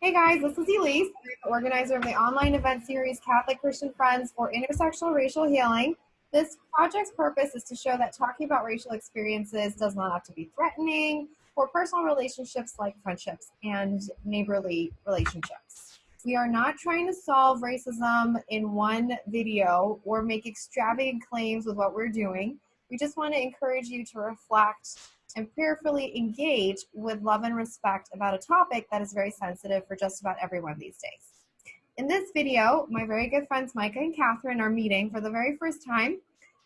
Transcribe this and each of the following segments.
Hey guys, this is Elise, the organizer of the online event series Catholic Christian Friends for Intersectional Racial Healing. This project's purpose is to show that talking about racial experiences does not have to be threatening for personal relationships like friendships and neighborly relationships. We are not trying to solve racism in one video or make extravagant claims with what we're doing. We just want to encourage you to reflect and prayerfully engage with love and respect about a topic that is very sensitive for just about everyone these days. In this video, my very good friends Micah and Catherine are meeting for the very first time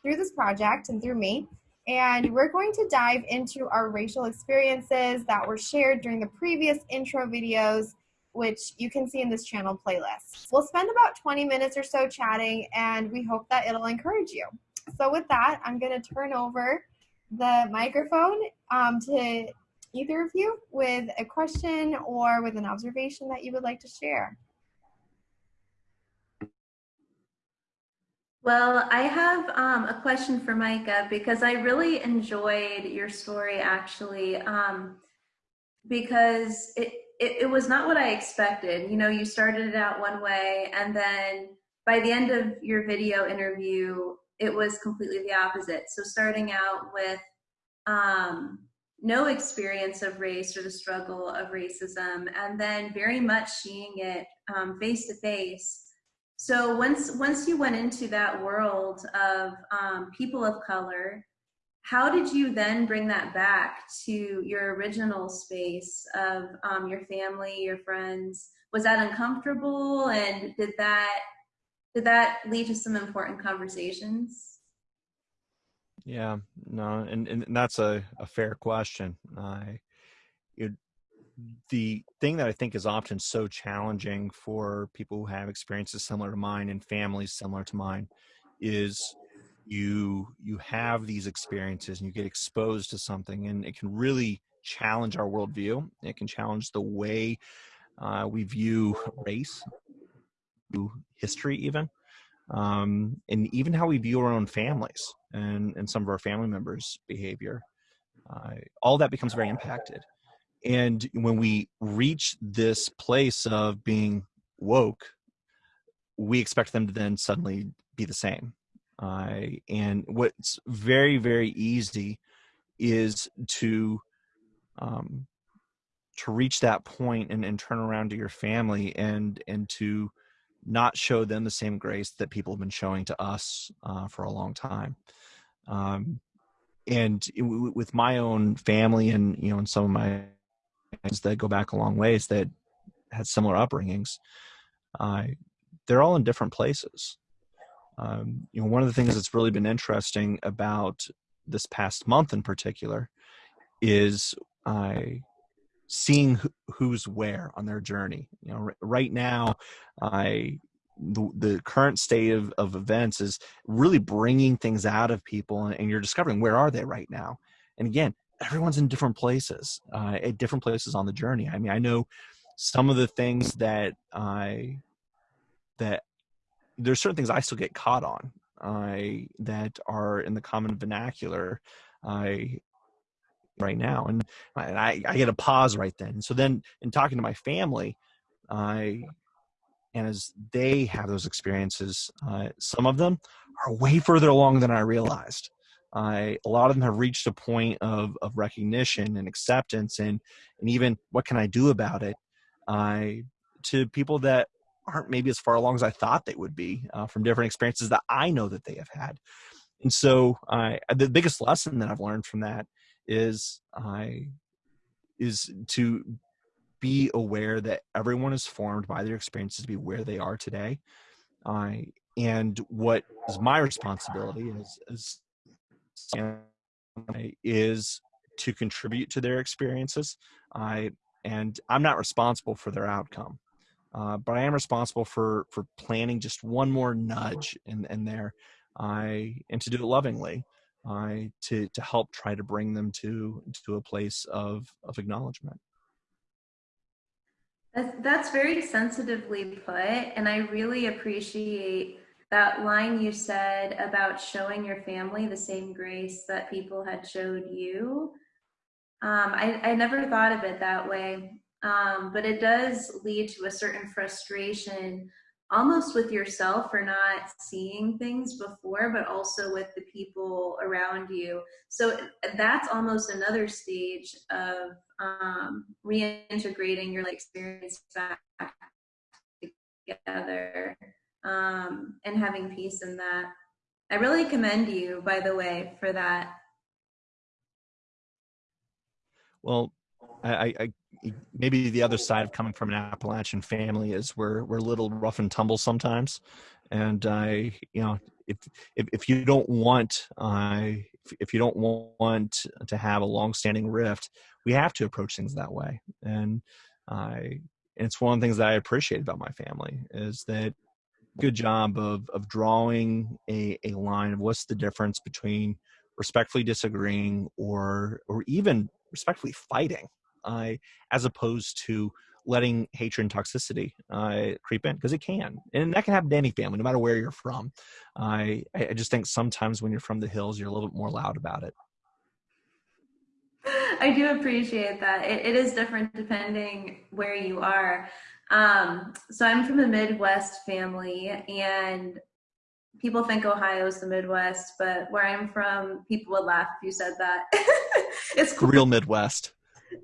through this project and through me. And we're going to dive into our racial experiences that were shared during the previous intro videos, which you can see in this channel playlist. We'll spend about 20 minutes or so chatting, and we hope that it'll encourage you. So with that, I'm going to turn over the microphone um, to either of you with a question or with an observation that you would like to share. Well, I have um, a question for Micah because I really enjoyed your story actually um, because it, it, it was not what I expected. You know, you started it out one way and then by the end of your video interview, it was completely the opposite. So starting out with um, no experience of race or the struggle of racism, and then very much seeing it face to face. So once once you went into that world of um, people of color, how did you then bring that back to your original space of um, your family, your friends? Was that uncomfortable, and did that did that lead to some important conversations? Yeah, no, and, and that's a, a fair question. I, it, the thing that I think is often so challenging for people who have experiences similar to mine and families similar to mine is you you have these experiences and you get exposed to something and it can really challenge our worldview. It can challenge the way uh, we view race, history, even um, and even how we view our own families and, and some of our family members' behavior. Uh, all that becomes very impacted. And when we reach this place of being woke, we expect them to then suddenly be the same. Uh, and what's very, very easy is to um, to reach that point and, and turn around to your family and and to not show them the same grace that people have been showing to us uh, for a long time. Um, and it, with my own family and you know and some of my friends that go back a long ways that had similar upbringings, uh, they're all in different places. Um, you know, one of the things that's really been interesting about this past month in particular is I seeing who's where on their journey. You know, right now, I the, the current state of, of events is really bringing things out of people and, and, you're discovering where are they right now and again everyone's in different places uh, at different places on the journey i mean i know some of the things that i that there's certain things i still get caught on I that are in the common vernacular I right now and I, I get a pause right then. So then in talking to my family i and as they have those experiences uh, some of them are way further along than i realized. I, a lot of them have reached a point of, of recognition and acceptance and, and even what can i do about it? I, to people that aren't maybe as far along as i thought they would be uh, from different experiences that i know that they have had. And so I, the biggest lesson that i've learned from that is I is to be aware that everyone is formed by their experiences to be where they are today. I and what is my responsibility is is is to contribute to their experiences. I and I'm not responsible for their outcome, uh, but I am responsible for for planning just one more nudge in in there. I and to do it lovingly uh, to to help try to bring them to to a place of of acknowledgement. That's, that's very sensitively put, and I really appreciate that line you said about showing your family the same grace that people had showed you. Um, I, I never thought of it that way. um, but it does lead to a certain frustration almost with yourself for not seeing things before, but also with the people around you. So that's almost another stage of um, reintegrating your like, experience back together um, and having peace in that. I really commend you, by the way, for that. Well, I, I, maybe the other side of coming from an Appalachian family is we're we're a little rough and tumble sometimes, and I you know if if, if you don't want I uh, if you don't want to have a long-standing rift, we have to approach things that way, and I and it's one of the things that I appreciate about my family is that good job of of drawing a, a line of what's the difference between respectfully disagreeing or or even respectfully fighting uh, as opposed to letting hatred and toxicity uh, creep in because it can and that can happen to any family no matter where you're from. I, I just think sometimes when you're from the hills you're a little bit more loud about it. I do appreciate that. It, it is different depending where you are. Um, so i'm from a midwest family and people think ohio is the midwest but where i'm from people would laugh if you said that. It's cool. real midwest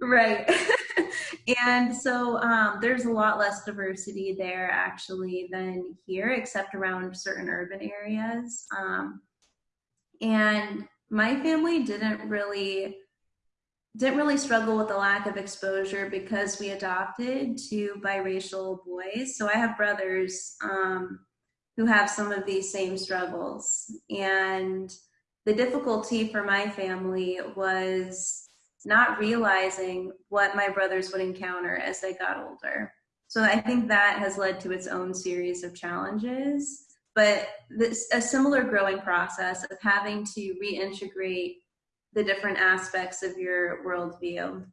right. And so um, there's a lot less diversity there actually than here except around certain urban areas. Um, and my family didn't really didn't really struggle with the lack of exposure because we adopted two biracial boys. So i have brothers um, who have some of these same struggles. And the difficulty for my family was not realizing what my brothers would encounter as they got older. So I think that has led to its own series of challenges, but this, a similar growing process of having to reintegrate the different aspects of your worldview.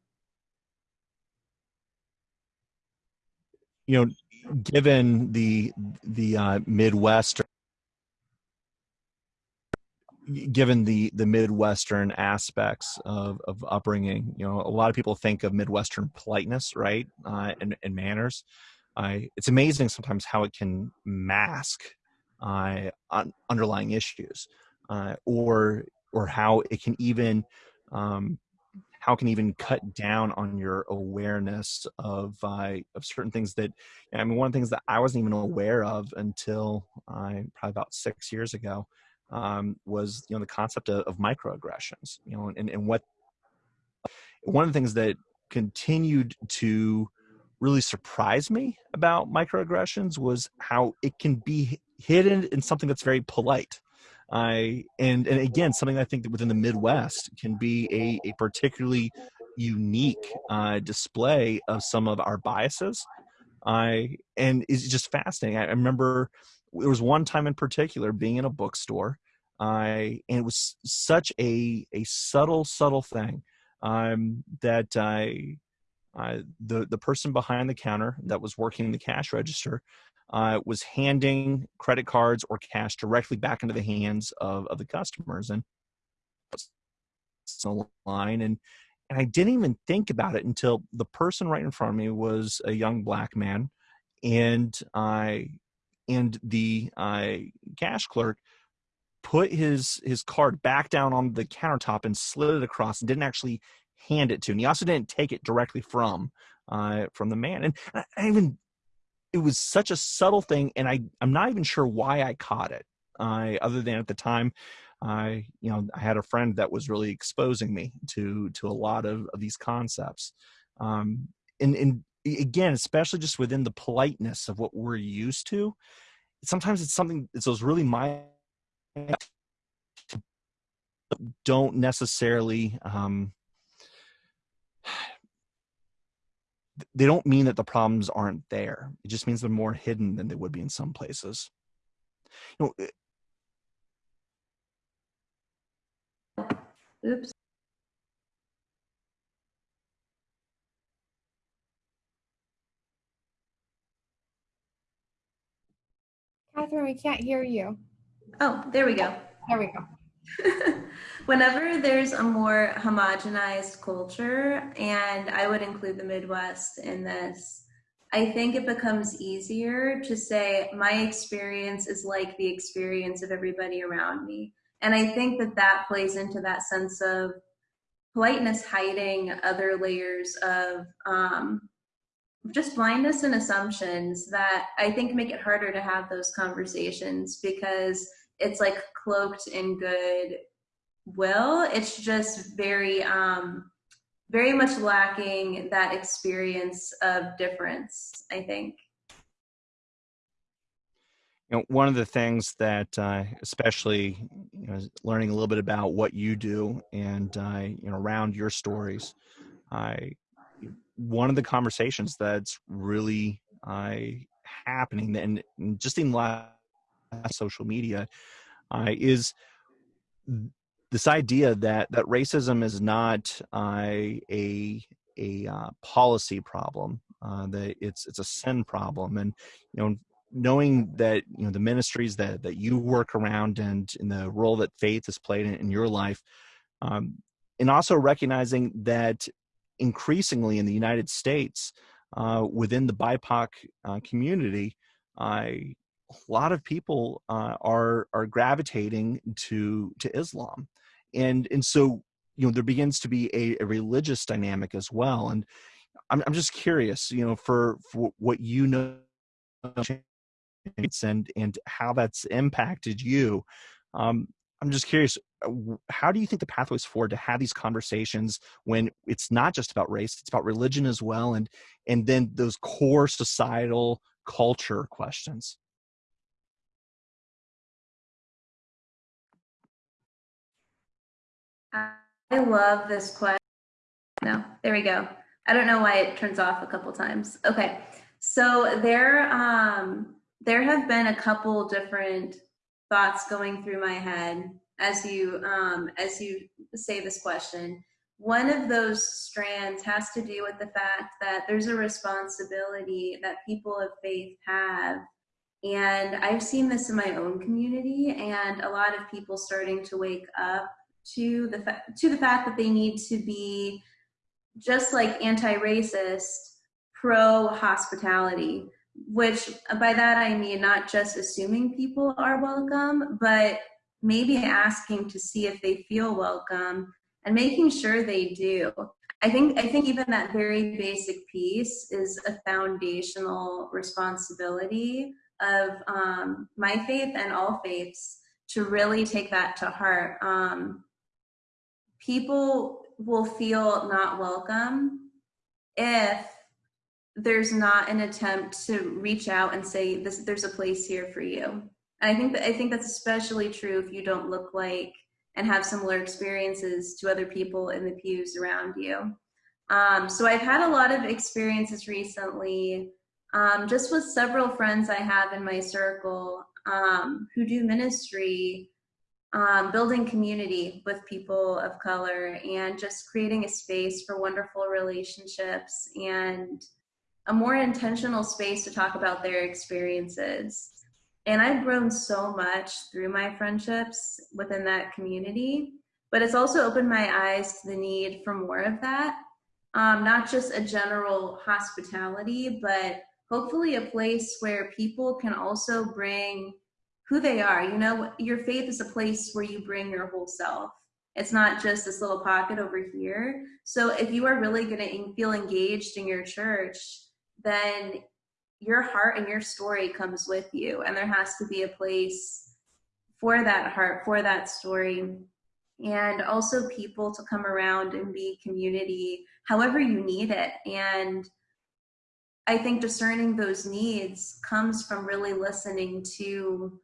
You know, given the the uh, Midwest given the the midwestern aspects of, of upbringing you know a lot of people think of midwestern politeness right uh, and, and manners. It's amazing sometimes how it can mask uh, un- underlying issues uh, or or how it can even um, how can even cut down on your awareness of uh, of certain things that I mean one of the things that I wasn't even aware of until uh, probably about six years ago um, was you know the concept of, of microaggressions you know and, and what one of the things that continued to really surprise me about microaggressions was how it can be hidden in something that's very polite I and and again something I think that within the Midwest can be a, a particularly unique uh, display of some of our biases. I and is just fascinating. I remember there was one time in particular being in a bookstore I and it was such a a subtle subtle thing um, that I uh, the the person behind the counter that was working the cash register uh, was handing credit cards or cash directly back into the hands of, of the customers and line and and I didn't even think about it until the person right in front of me was a young black man and I and the uh, cash clerk put his his card back down on the countertop and slid it across and didn't actually hand it to and he also didn't take it directly from uh, from the man. And I, even it was such a subtle thing and i i'm not even sure why i caught it uh, other than at the time i you know i had a friend that was really exposing me to to a lot of, of these concepts. Um and and again especially just within the politeness of what we're used to sometimes it's something it's those really my don't necessarily um, they don't mean that the problems aren't there. It just means they're more hidden than they would be in some places. You know, Oops. Catherine, we can't hear you. Oh, there we go. There we go. whenever there's a more homogenized culture, and I would include the Midwest in this, I think it becomes easier to say my experience is like the experience of everybody around me. And I think that that plays into that sense of politeness hiding other layers of um, just blindness and assumptions that I think make it harder to have those conversations because it's like cloaked in good will. It's just very, um, very much lacking that experience of difference, I think. You know, one of the things that, uh, especially, you know, learning a little bit about what you do and, uh, you know, around your stories, I, one of the conversations that's really uh, happening and, just in last social media uh, is this idea that that racism is not uh, a a uh, policy problem uh, that it's it's a sin problem. And you know knowing that you know the ministries that that you work around and in the role that faith has played in, in your life um, and also recognizing that increasingly in the united states uh, within the bipoc uh, community a lot of people uh, are are gravitating to to islam. And and so you know there begins to be a, a religious dynamic as well. And I'm, I'm just curious you know for, for what you know and and how that's impacted you um, i'm just curious uh, how do you think the pathways forward to have these conversations when it's not just about race it's about religion as well and and then those core societal culture questions I love this question. No, there we go. I don't know why it turns off a couple times. Okay, so there, um, there have been a couple different thoughts going through my head as you um, as you say this question. One of those strands has to do with the fact that there's a responsibility that people of faith have. And I've seen this in my own community and a lot of people starting to wake up to the to the fact that they need to be just like anti-racist, pro hospitality. Which by that I mean not just assuming people are welcome, but maybe asking to see if they feel welcome and making sure they do. I think I think even that very basic piece is a foundational responsibility of um, my faith and all faiths to really take that to heart. Um, people will feel not welcome if there's not an attempt to reach out and say this there's a place here for you. And i think that i think that's especially true if you don't look like and have similar experiences to other people in the pews around you. Um, so i've had a lot of experiences recently um, just with several friends i have in my circle um, who do ministry um, building community with people of color and just creating a space for wonderful relationships and a more intentional space to talk about their experiences. And I've grown so much through my friendships within that community, but it's also opened my eyes to the need for more of that. Um, not just a general hospitality, but hopefully a place where people can also bring who they are. You know, your faith is a place where you bring your whole self. It's not just this little pocket over here. So if you are really going to feel engaged in your church, then your heart and your story comes with you. And there has to be a place for that heart, for that story. And also people to come around and be community however you need it. And I think discerning those needs comes from really listening to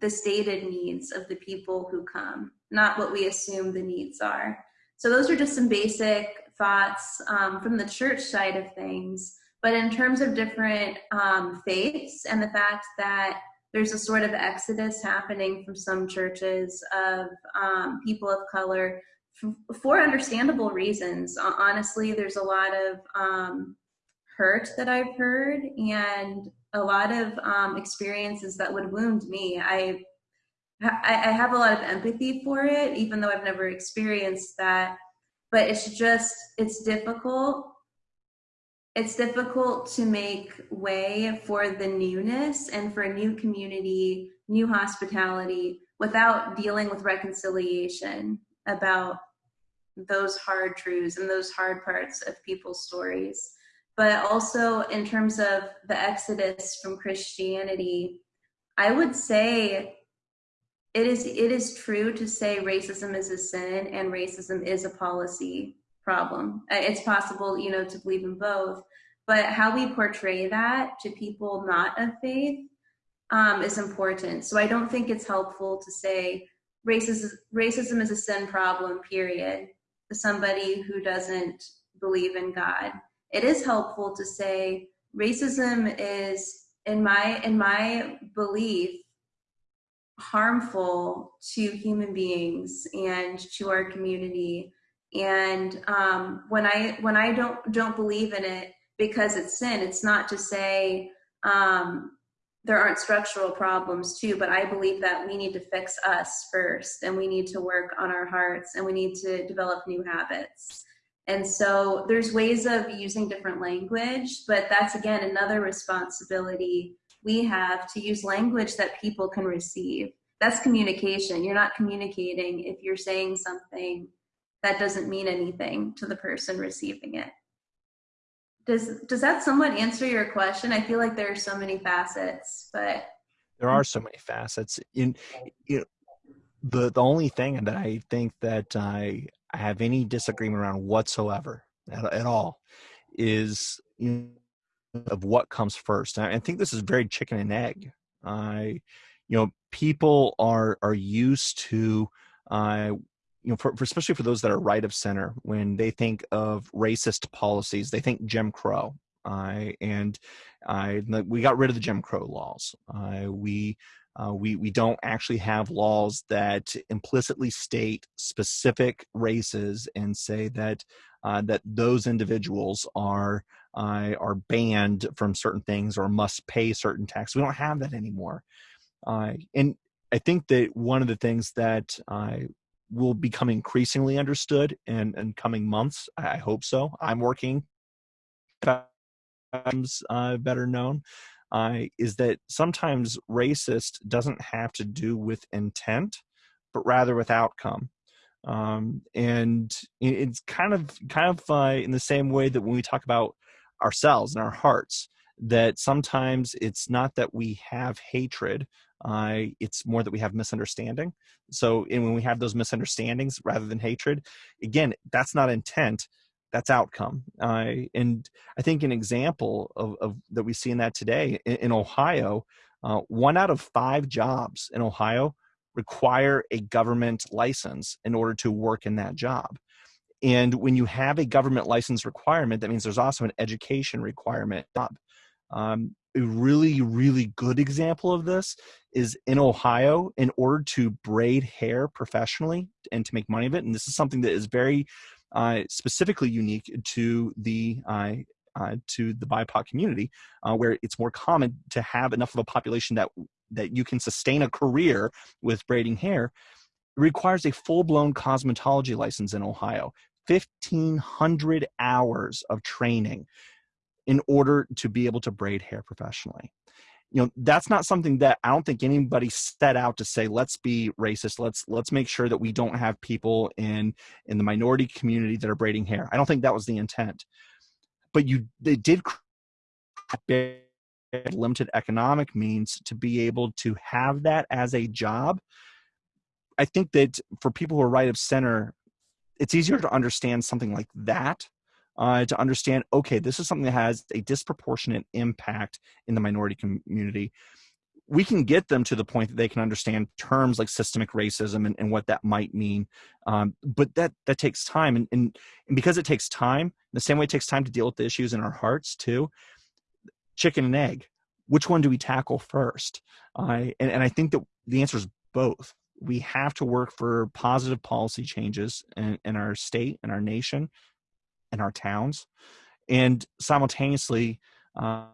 the stated needs of the people who come, not what we assume the needs are. So those are just some basic thoughts um, from the church side of things. But in terms of different um, faiths and the fact that there's a sort of exodus happening from some churches of um, people of color for understandable reasons. Honestly, there's a lot of um, hurt that I've heard and a lot of um, experiences that would wound me. I I, I have a lot of empathy for it, even though I've never experienced that. But it's just, it's difficult. It's difficult to make way for the newness and for a new community, new hospitality without dealing with reconciliation about those hard truths and those hard parts of people's stories. But also in terms of the exodus from Christianity, I would say it is it is true to say racism is a sin and racism is a policy problem. It's possible, you know, to believe in both, but how we portray that to people not of faith um, is important. So I don't think it's helpful to say racism racism is a sin problem. Period. To somebody who doesn't believe in God, it is helpful to say racism is in my in my belief harmful to human beings and to our community and um, when i when i don't don't believe in it because it's sin it's not to say um, there aren't structural problems too but i believe that we need to fix us first and we need to work on our hearts and we need to develop new habits and so there's ways of using different language but that's again another responsibility we have to use language that people can receive. That's communication. You're not communicating if you're saying something that doesn't mean anything to the person receiving it. Does does that somewhat answer your question? I feel like there are so many facets, but there are so many facets. In you know, the the only thing that I think that I, I have any disagreement around whatsoever at, at all is you know, of what comes first. And I think this is very chicken and egg. I, you know, people are are used to, uh, you know, for, for, especially for those that are right of center, when they think of racist policies, they think Jim Crow. Uh, and I, we got rid of the Jim Crow laws. Uh, we we we don't actually have laws that implicitly state specific races and say that uh, that those individuals are are banned from certain things or must pay certain taxes. We don't have that anymore. And I think that one of the things that uh, will become increasingly understood in, in coming months, I hope so. I'm working. Uh, better known, uh, is that sometimes racist doesn't have to do with intent, but rather with outcome. Um, and it's kind of kind of uh, in the same way that when we talk about ourselves and our hearts that sometimes it's not that we have hatred uh, it's more that we have misunderstanding. So when we have those misunderstandings rather than hatred again that's not intent that's outcome. Uh, and i think an example of, of, that we see in that today in, in ohio uh, one out of five jobs in ohio require a government license in order to work in that job. And when you have a government license requirement, that means there's also an education requirement. Um, a really, really good example of this is in Ohio, in order to braid hair professionally and to make money of it. And this is something that is very uh, specifically unique to the uh, uh, to the BIPOC community, uh, where it's more common to have enough of a population that that you can sustain a career with braiding hair. Requires a full-blown cosmetology license in Ohio. 1,500 hours of training in order to be able to braid hair professionally. You know, that's not something that I don't think anybody set out to say, let's be racist. Let's let's make sure that we don't have people in in the minority community that are braiding hair. I don't think that was the intent. But you they did limited economic means to be able to have that as a job. I think that for people who are right of center, it's easier to understand something like that uh, to understand okay this is something that has a disproportionate impact in the minority community. We can get them to the point that they can understand terms like systemic racism and, and what that might mean um, but that that takes time and, and, and because it takes time the same way it takes time to deal with the issues in our hearts too chicken and egg which one do we tackle first? Uh, and, and i think that the answer is both. We have to work for positive policy changes in, in our state and our nation in our towns, and simultaneously uh,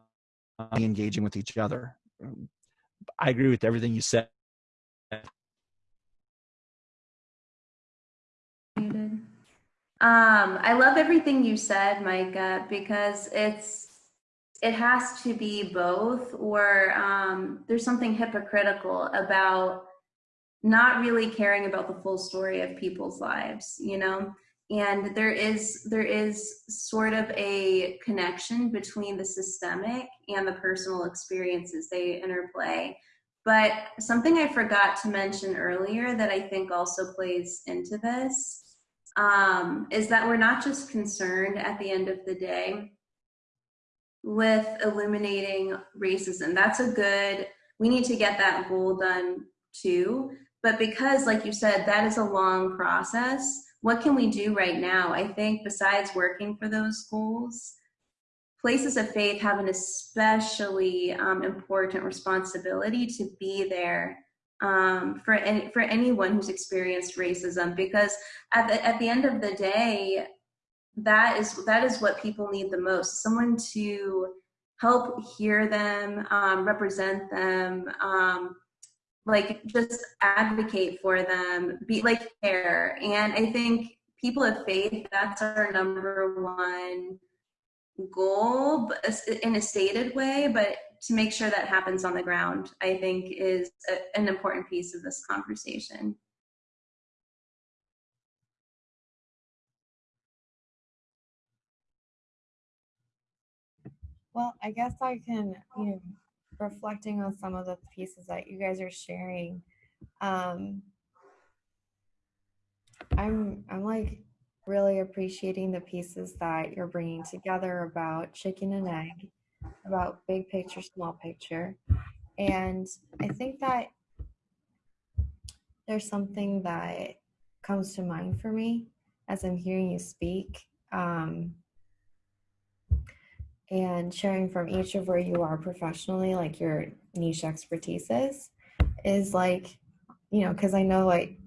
engaging with each other. Mm, I agree with everything you said. Um, I love everything you said, Micah, because it's it has to be both, or um, there's something hypocritical about not really caring about the full story of people's lives, you know? And there is there is sort of a connection between the systemic and the personal experiences they interplay. But something I forgot to mention earlier that I think also plays into this um, is that we're not just concerned at the end of the day with illuminating racism. That's a good, we need to get that goal done too. But because, like you said, that is a long process, what can we do right now? I think besides working for those goals, places of faith have an especially um, important responsibility to be there um, for any, for anyone who's experienced racism because at the, at the end of the day that is that is what people need the most someone to help hear them um, represent them um, like just advocate for them be like care and i think people of faith that's our number one goal in a stated way but to make sure that happens on the ground, I think is a, an important piece of this conversation. Well, I guess I can, you know, reflecting on some of the pieces that you guys are sharing. Um, I'm, I'm like really appreciating the pieces that you're bringing together about chicken and egg about big picture, small picture. And I think that there's something that comes to mind for me as I'm hearing you speak. Um, and sharing from each of where you are professionally, like your niche expertise is, is like, you know, because I know like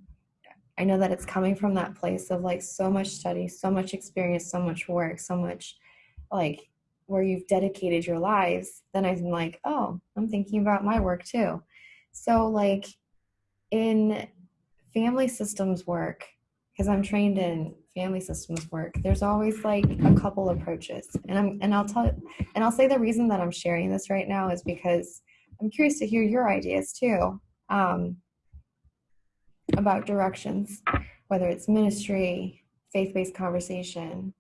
I know that it's coming from that place of like so much study, so much experience, so much work, so much like where you've dedicated your lives, then I'm like, oh, I'm thinking about my work too. So, like in family systems work, because I'm trained in family systems work, there's always like a couple approaches. And I'm and I'll tell and I'll say the reason that I'm sharing this right now is because I'm curious to hear your ideas too. Um, about directions, whether it's ministry, faith-based conversation,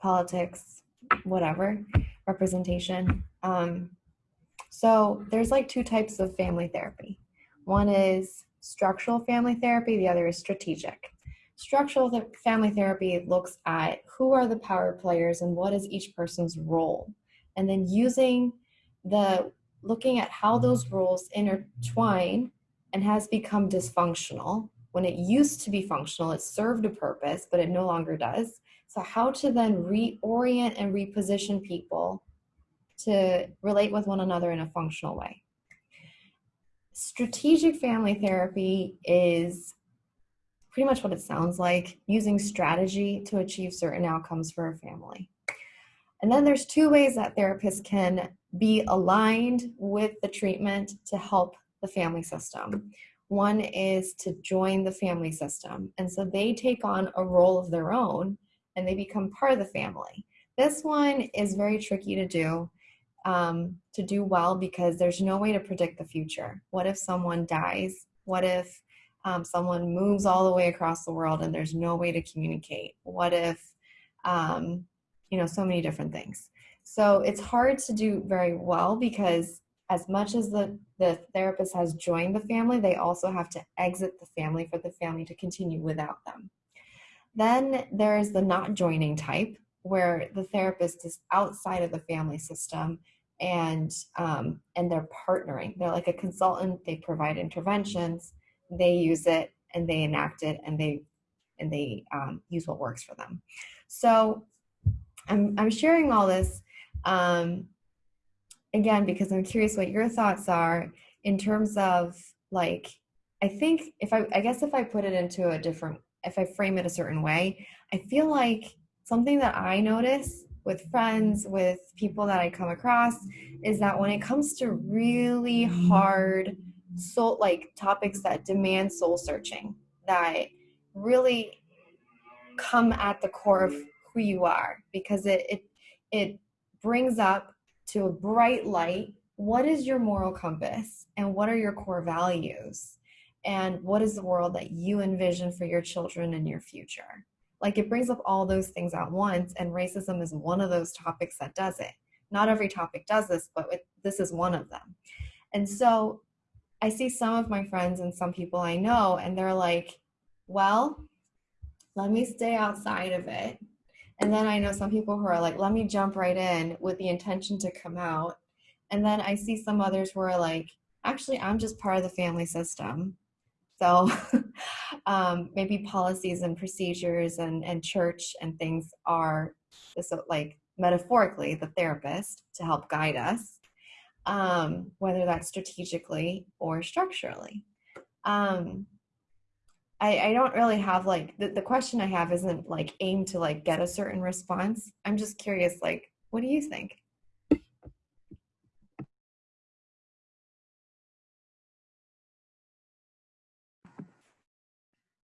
politics, whatever representation. Um, so there's like two types of family therapy. One is structural family therapy, the other is strategic. Structural th- family therapy looks at who are the power players and what is each person's role. And then using the looking at how mm-hmm. those roles intertwine and has become dysfunctional. When it used to be functional, it served a purpose, but it no longer does. So, how to then reorient and reposition people to relate with one another in a functional way. Strategic family therapy is pretty much what it sounds like using strategy to achieve certain outcomes for a family. And then there's two ways that therapists can be aligned with the treatment to help the family system. One is to join the family system. And so they take on a role of their own and they become part of the family. This one is very tricky to do, um, to do well because there's no way to predict the future. What if someone dies? What if um, someone moves all the way across the world and there's no way to communicate? What if, um, you know, so many different things. So it's hard to do very well because as much as the, the therapist has joined the family, they also have to exit the family for the family to continue without them. Then there's the not joining type, where the therapist is outside of the family system and um, and they're partnering. They're like a consultant. They provide interventions. They use it and they enact it and they and they um, use what works for them. So I'm I'm sharing all this um, again because I'm curious what your thoughts are in terms of like I think if I I guess if I put it into a different if I frame it a certain way, I feel like something that I notice with friends, with people that I come across, is that when it comes to really hard soul like topics that demand soul searching, that really come at the core of who you are because it it it brings up to a bright light what is your moral compass and what are your core values? And what is the world that you envision for your children and your future? Like it brings up all those things at once and racism is one of those topics that does it. Not every topic does this but it, this is one of them. And so i see some of my friends and some people i know and they're like well let me stay outside of it. And then i know some people who are like let me jump right in with the intention to come out. And then I see some others who are like, actually, I'm just part of the family system. So um, maybe policies and procedures and, and church and things are so like metaphorically the therapist to help guide us, um, whether that's strategically or structurally. Um, I, I don't really have like the, the question I have isn't like aimed to like get a certain response. I'm just curious, like, what do you think?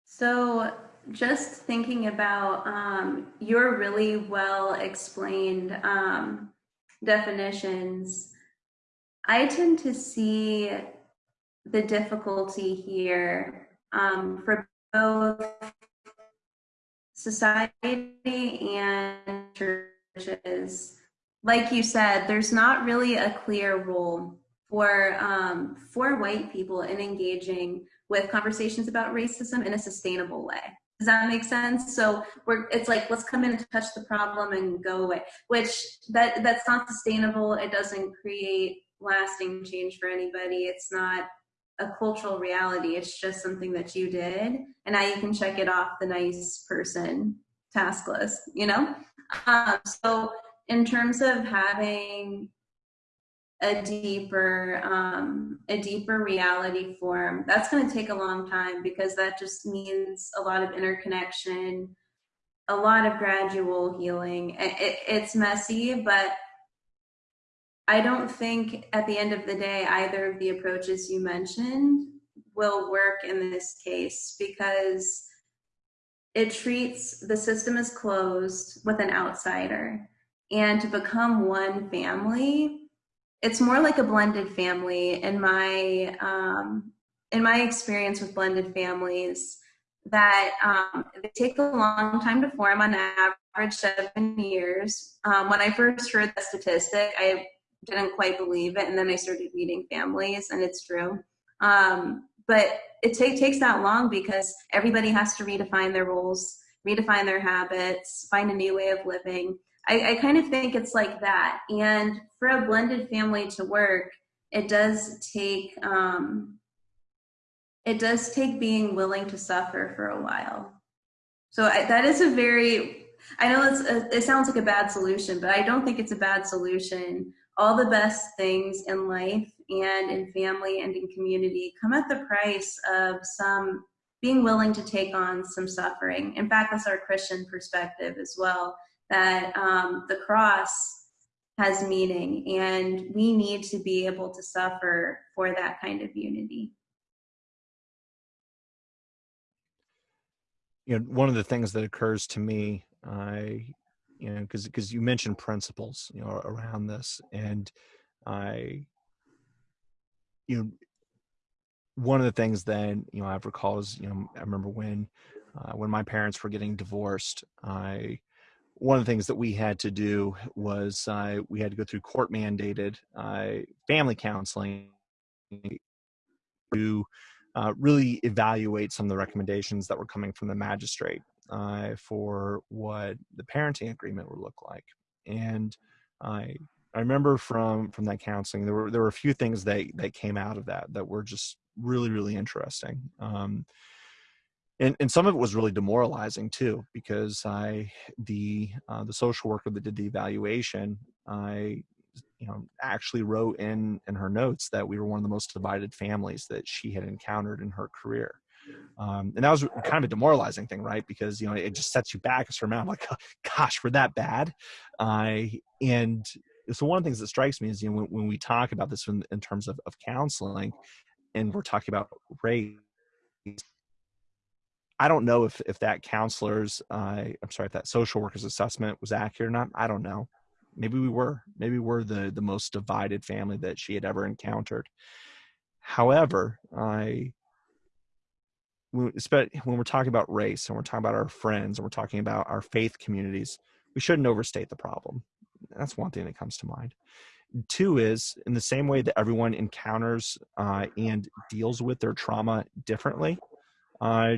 So, just thinking about um, your really well explained um, definitions, I tend to see the difficulty here um, for both society and churches. Like you said, there's not really a clear role for um, for white people in engaging with conversations about racism in a sustainable way. Does that make sense? So we're it's like let's come in and touch the problem and go away, which that that's not sustainable. It doesn't create lasting change for anybody. It's not a cultural reality. It's just something that you did, and now you can check it off the nice person task list. You know. Um, so in terms of having a deeper um, a deeper reality form that's going to take a long time because that just means a lot of interconnection a lot of gradual healing it, it's messy but i don't think at the end of the day either of the approaches you mentioned will work in this case because it treats the system as closed with an outsider. And to become one family it's more like a blended family. In my um, in my experience with blended families that um, they take a long time to form on average seven years. Um, when i first heard the statistic i didn't quite believe it and then i started meeting families and it's true um, but it take, takes that long because everybody has to redefine their roles redefine their habits find a new way of living I, I kind of think it's like that. And for a blended family to work, it does take um, it does take being willing to suffer for a while. So I, that is a very I know it's a, it sounds like a bad solution, but I don't think it's a bad solution. All the best things in life and in family and in community come at the price of some being willing to take on some suffering. In fact, that's our Christian perspective as well that um, the cross has meaning and we need to be able to suffer for that kind of unity. You know, one of the things that occurs to me, I, you know, because because you mentioned principles, you know, around this, and I, you know, one of the things that you know I've recalled is, you know, I remember when uh, when my parents were getting divorced, I one of the things that we had to do was uh, we had to go through court mandated uh, family counseling to uh, really evaluate some of the recommendations that were coming from the magistrate uh, for what the parenting agreement would look like. And I I remember from from that counseling there were there were a few things that that came out of that that were just really really interesting. Um, and, and some of it was really demoralizing too because i the uh, the social worker that did the evaluation i you know actually wrote in in her notes that we were one of the most divided families that she had encountered in her career um, and that was kind of a demoralizing thing right because you know it just sets you back a certain amount like gosh we're that bad uh, and so one of the things that strikes me is you know when, when we talk about this in, in terms of, of counseling and we're talking about race I don't know if if that counselor's uh, I'm sorry if that social worker's assessment was accurate or not. I don't know. Maybe we were. Maybe we're the the most divided family that she had ever encountered. However, I when we're talking about race and we're talking about our friends and we're talking about our faith communities, we shouldn't overstate the problem. That's one thing that comes to mind. Two is in the same way that everyone encounters uh, and deals with their trauma differently, uh,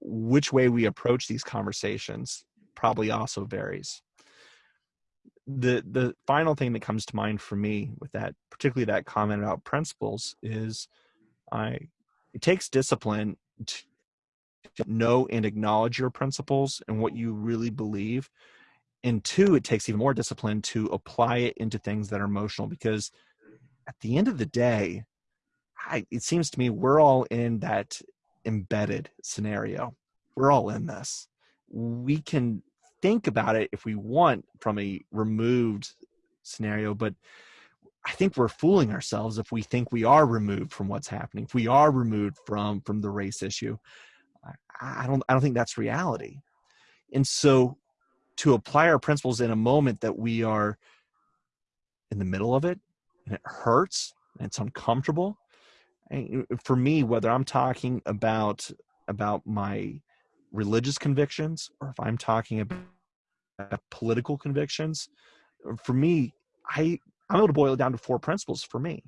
which way we approach these conversations probably also varies. The the final thing that comes to mind for me with that, particularly that comment about principles, is I it takes discipline to know and acknowledge your principles and what you really believe and two it takes even more discipline to apply it into things that are emotional because at the end of the day I, it seems to me we're all in that embedded scenario. We're all in this. We can think about it if we want from a removed scenario but i think we're fooling ourselves if we think we are removed from what's happening if we are removed from from the race issue. I don't i don't think that's reality. And so to apply our principles in a moment that we are in the middle of it and it hurts and it's uncomfortable eh, and for me whether i'm talking about about my religious convictions or if i'm talking about political convictions for me i i'm able to boil it down to four principles for me.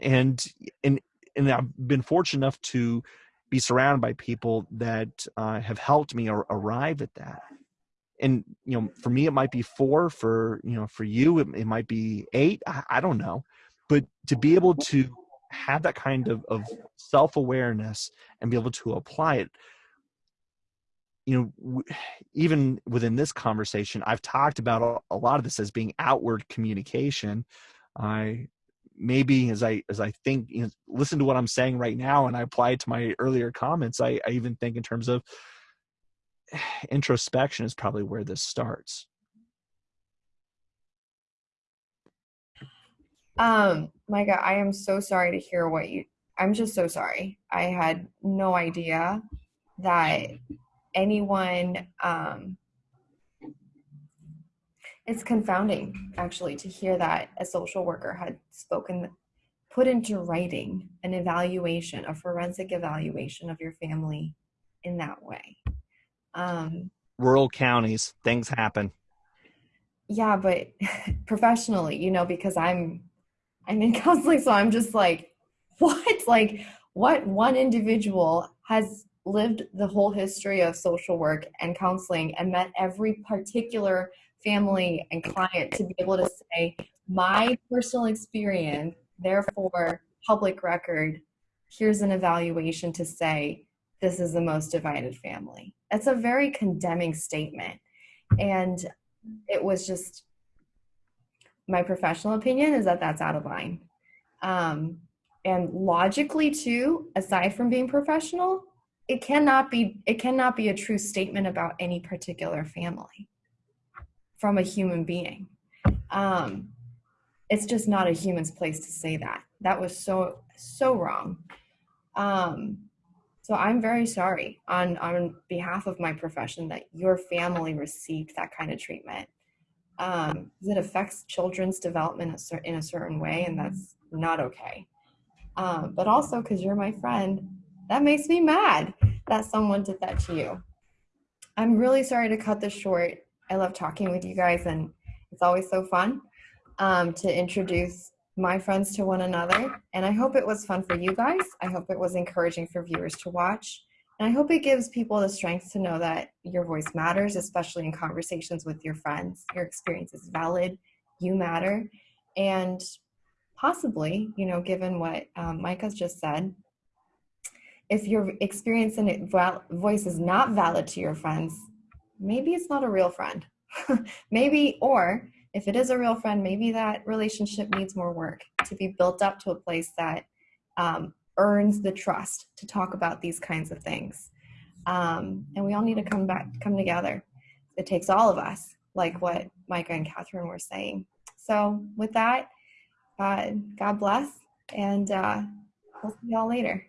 And and and i've been fortunate enough to be surrounded by people that uh, have helped me ar- arrive at that. And you know for me it might be four for you know for you it, it might be eight I, I, don't know. But to be able to have that kind of, of self-awareness and be able to apply it you know even within this conversation i've talked about a, lot of this as being outward communication i maybe as i as i think you know, listen to what i'm saying right now and i apply it to my earlier comments i, I even think in terms of introspection is probably where this starts. Um, Micah, I am so sorry to hear what you I'm just so sorry. I had no idea that anyone um it's confounding actually to hear that a social worker had spoken put into writing an evaluation, a forensic evaluation of your family in that way. Um, Rural counties, things happen. Yeah, but professionally, you know, because I'm I'm in counseling, so I'm just like, what? Like, what one individual has lived the whole history of social work and counseling and met every particular family and client to be able to say my personal experience therefore public record here's an evaluation to say this is the most divided family. It's a very condemning statement. And it was just my professional opinion is that that's out of line. Um, and logically too, aside from being professional, it cannot be it cannot be a true statement about any particular family from a human being. Um, it's just not a human's place to say that. That was so so wrong. Um, so I'm very sorry on, on behalf of my profession that your family received that kind of treatment. Um, it affects children's development in a certain way, and that's not okay. Um, but also because you're my friend, that makes me mad that someone did that to you. I'm really sorry to cut this short. I love talking with you guys, and it's always so fun um, to introduce my friends to one another. And I hope it was fun for you guys. I hope it was encouraging for viewers to watch. And I hope it gives people the strength to know that your voice matters, especially in conversations with your friends. Your experience is valid, you matter. And possibly, you know, given what um, Mike has just said, if your experience and voice is not valid to your friends, maybe it's not a real friend. maybe, or if it is a real friend, maybe that relationship needs more work to be built up to a place that um, earns the trust to talk about these kinds of things. Um, and we all need to come back, come together. It takes all of us, like what Micah and Catherine were saying. So with that, uh, God bless, and uh, we'll see y'all later.